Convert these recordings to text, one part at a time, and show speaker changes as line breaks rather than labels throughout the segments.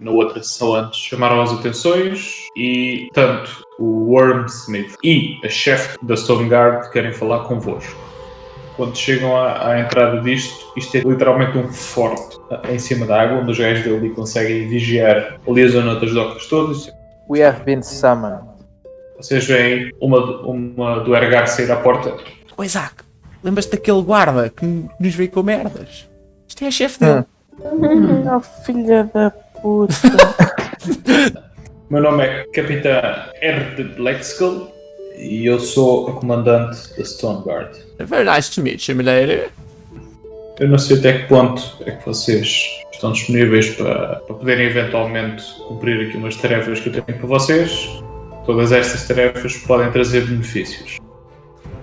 na outra sessão antes, chamaram as atenções e tanto o Wormsmith e a chefe da Stone Guard querem falar convosco. Quando chegam à, à, entrada disto, isto é literalmente um forte em cima da água, onde os gajos dele conseguem vigiar ali a zona das docas todas.
We have been summoned.
Vocês veem uma, uma do Ergar sair à porta.
O Isaac, lembras-te daquele guarda que nos veio com merdas? Isto é a chefe dele.
Hum. oh, filha da puta.
Meu nome é Capitão R. de Blackskull e eu sou a comandante da Stone Guard.
Very nice to meet you, milady.
Eu não sei até que ponto é que vocês estão disponíveis para, para poderem eventualmente cumprir aqui umas tarefas que eu tenho para vocês. Todas estas tarefas podem trazer benefícios.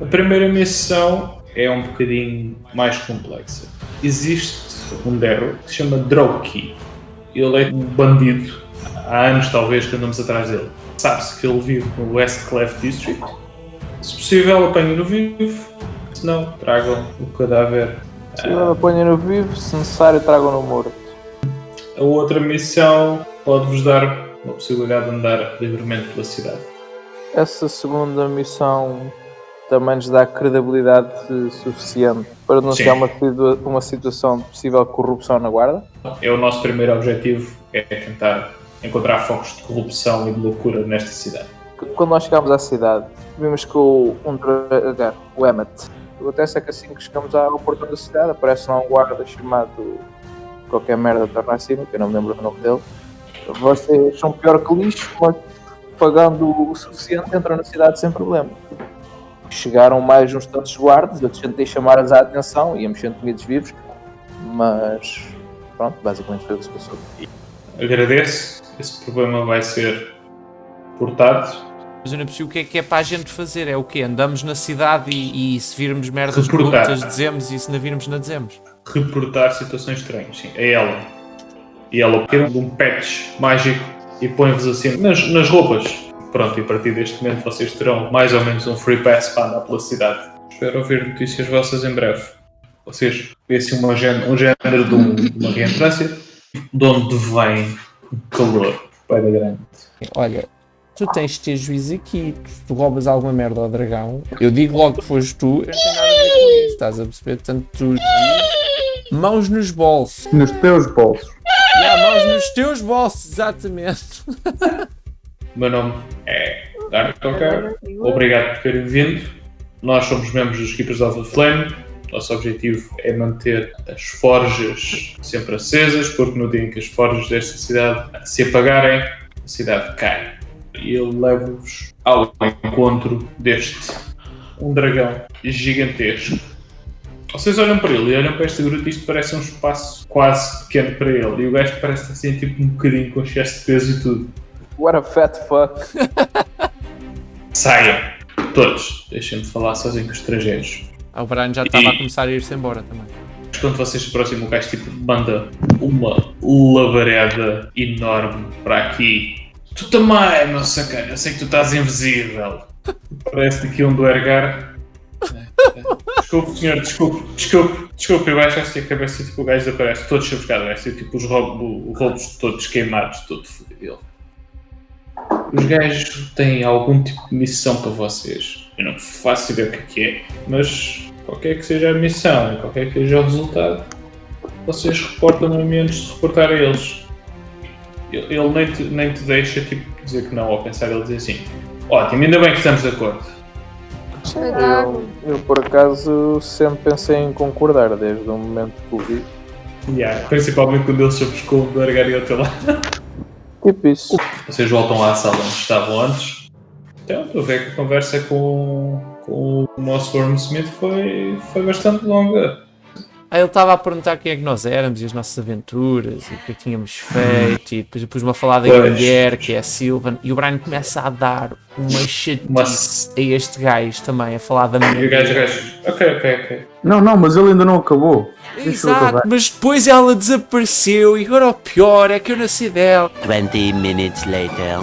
A primeira missão é um bocadinho mais complexa. Existe um Derro que se chama Drowkey. Ele é um bandido. Há anos, talvez, que andamos atrás dele. Sabe-se que ele vive no West Clef District. Se possível, apanhe no vivo. Se não, tragam o cadáver.
Se não apanhem no vivo, se necessário, tragam no morto.
A outra missão pode-vos dar a possibilidade de andar livremente pela cidade.
Essa segunda missão também nos dá credibilidade suficiente para denunciar uma, uma situação de possível corrupção na Guarda?
É o nosso primeiro objetivo, é tentar encontrar focos de corrupção e de loucura nesta cidade.
Quando nós chegámos à cidade, vimos que o, um dragar, o Emmet, acontece é que assim que chegamos ao portão da cidade, aparece lá um guarda chamado qualquer merda torna acima, que eu não me lembro o nome dele. Vocês são pior que lixo, mas pagando o suficiente entram na cidade sem problema chegaram mais uns tantos guardas, eu tentei chamar-as a atenção, íamos sendo comidos vivos, mas pronto, basicamente foi o que se passou.
Agradeço, esse problema vai ser portado.
Mas eu não percebo o que é que é para a gente fazer, é o quê? Andamos na cidade e, e se virmos merdas corruptas dizemos e se não virmos não dizemos?
Reportar situações estranhas, sim, é ela. E ela tira um patch mágico e põe-vos assim nas, nas roupas Pronto, e a partir deste momento vocês terão mais ou menos um free pass para andar pela cidade. Espero ouvir notícias vossas em breve. Vocês vêem assim uma, um género de, um, de uma reentrância de onde vem o calor para grande.
Olha, tu tens de ter juízo aqui. Tu roubas alguma merda ao dragão. Eu digo logo que foste tu, eu não tenho nada a ver com isso. Estás a perceber? Portanto, tu mãos nos bolsos.
Nos teus bolsos.
Yeah, mãos nos teus bolsos, exatamente.
meu nome é Dark Talker. Obrigado por terem vindo. Nós somos membros dos Keepers of the Flame. Nosso objetivo é manter as forjas sempre acesas, porque no dia em que as forjas desta cidade se apagarem, a cidade cai. E eu levo-vos ao encontro deste um dragão gigantesco. Vocês olham para ele e olham para esta gruta e isto parece um espaço quase pequeno para ele. E o gajo parece assim tipo um bocadinho com excesso de peso e tudo.
What a fat fuck.
Saiam. Todos. Deixem-me falar sozinho com os estrangeiros.
Ah, o Brian já estava a começar a ir-se embora também.
Quando vocês se aproximam, o gajo tipo manda uma labareda enorme para aqui. Tu também, meu sacana, eu sei que tu estás invisível. Parece que um do Ergar. Desculpe, senhor, desculpe, desculpe, desculpe, eu acho que a cabeça tipo, o gajo desaparece todo chamuscado, vai ser tipo os roubos, roubos todos queimados, todo fodido. Os gajos têm algum tipo de missão para vocês. Eu não faço ideia o que é, mas qualquer que seja a missão, qualquer que seja o resultado, vocês reportam no menos de reportar a eles. Ele nem te, nem te deixa tipo, dizer que não ou pensar, ele diz assim: Ótimo, ainda bem que estamos de acordo.
Eu, eu por acaso sempre pensei em concordar desde o momento que o vi.
Yeah, principalmente quando eles se buscou o largar e até lá.
Tipo isso.
Vocês voltam à sala onde estavam antes. Então, estou a ver que a conversa com, com o nosso Wormsmith foi, foi bastante longa.
Aí ele estava a perguntar quem é que nós éramos e as nossas aventuras e o que é que tínhamos feito e depois pus-me a falar da mulher que é a Sylvan e o Brian começa a dar uma chatice a este gajo também, a falar da mulher.
E o gajo, o gajo, ok, ok, ok.
Não, não, mas ele ainda não acabou.
Exato, mas depois ela desapareceu e agora o pior é que eu nasci dela.
20 minutes later.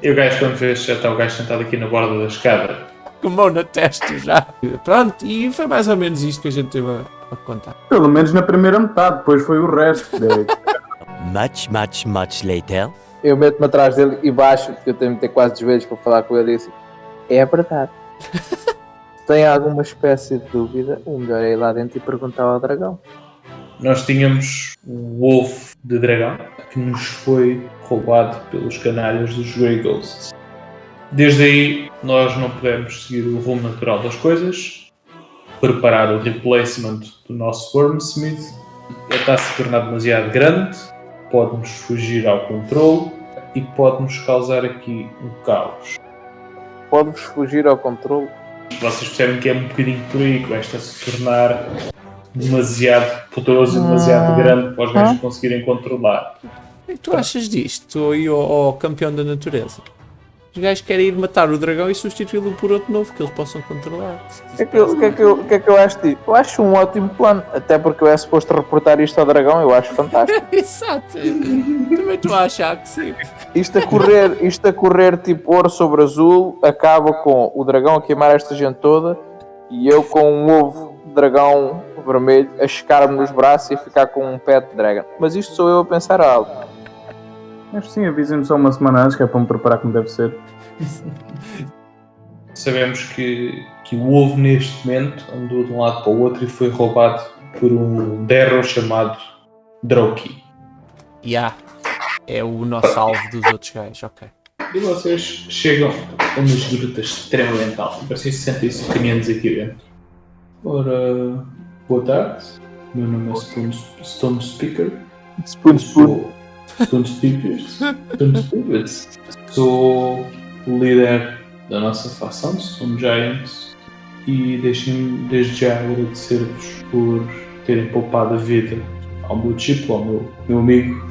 E o gajo quando vês já está o gajo sentado aqui na borda da escada.
Com mão na testa já. Pronto, e foi mais ou menos isto que a gente teve a, a contar.
Pelo menos na primeira metade, depois foi o resto.
Much, much, much later.
Eu meto-me atrás dele e baixo, porque eu tenho de ter quase dos joelhos para falar com ele e disse: É verdade. Se tem alguma espécie de dúvida, o melhor é ir lá dentro e perguntar ao dragão.
Nós tínhamos o ovo de dragão que nos foi roubado pelos canalhas dos Grey Ghosts. Desde aí, nós não podemos seguir o rumo natural das coisas, preparar o replacement do nosso Wormsmith. Ele está a se tornar demasiado grande, pode-nos fugir ao controle e pode-nos causar aqui um caos.
Pode-vos fugir ao controle.
Vocês percebem que é um bocadinho por aí que se tornar demasiado poderoso e demasiado grande para os gajos conseguirem controlar.
O que é que tu achas disto, ao, ao campeão da natureza? Os gajos querem ir matar o dragão e substituí-lo por outro novo que eles possam controlar.
O que, é que, eu- que é que eu- que é que eu acho disso? Eu acho um ótimo plano, até porque eu é suposto reportar isto ao dragão, eu acho fantástico.
Exato. Também estou a achar que sim.
Isto a correr, isto a correr tipo ouro sobre azul, acaba com o dragão a queimar esta gente toda e eu com um ovo de dragão vermelho a checar-me nos braços e a ficar com um pet dragon. Mas isto sou eu a pensar algo.
Que sim, avisem-me só uma semana antes, que é para me preparar como deve ser.
Sabemos que, que o ovo neste momento andou de um lado para o outro e foi roubado por um Derro chamado Droki.
Ya. É o nosso alvo dos outros gajos, ok.
E vocês chegam a umas grutas extremamente altas. Parecem 65 caminhões aqui dentro. Ora, boa tarde. Meu nome é Stone, Stone Speaker.
Spoon, spoon.
Sou. Stone Speaker. Sou o líder da nossa facção, Stone Giants. E deixem-me desde já agradecer-vos por terem poupado a vida ao meu tipo, ao meu, meu amigo.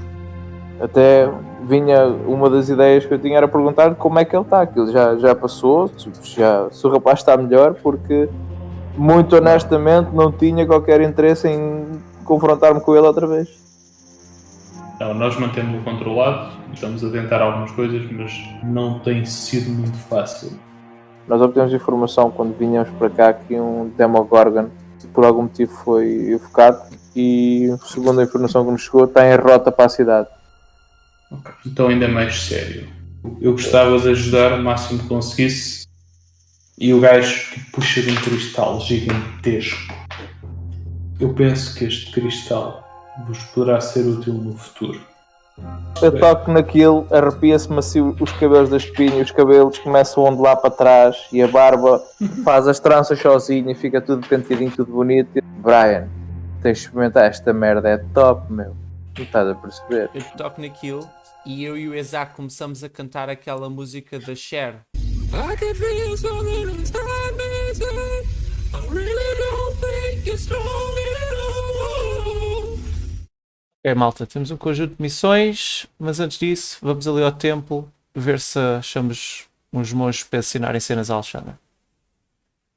Até vinha uma das ideias que eu tinha era perguntar como é que ele está. Aquilo já, já passou, já, se o rapaz está melhor, porque muito honestamente não tinha qualquer interesse em confrontar-me com ele outra vez.
Não, nós mantemos-o controlado, estamos a tentar algumas coisas, mas não tem sido muito fácil.
Nós obtemos informação quando vinhamos para cá que um Demogorgon por algum motivo foi evocado e segundo a informação que nos chegou está em rota para a cidade.
Então ainda mais sério. Eu gostava de ajudar o máximo que conseguisse e o gajo que puxa de um cristal gigantesco. Eu penso que este cristal vos poderá ser útil no futuro.
Eu toco naquilo, arrepia-se macio os cabelos da espinha, os cabelos começam a ondular para trás e a barba faz as tranças sozinha e fica tudo penteadinho, tudo bonito. Brian, tens de experimentar esta merda, é top, meu. Não estás a perceber?
Eu toco naquilo e eu e o Isaac começamos a cantar aquela música da Cher.
I can feel
É, malta, temos um conjunto de missões, mas antes disso, vamos ali ao templo ver se achamos uns monges para ensinarem cenas a Alexandre.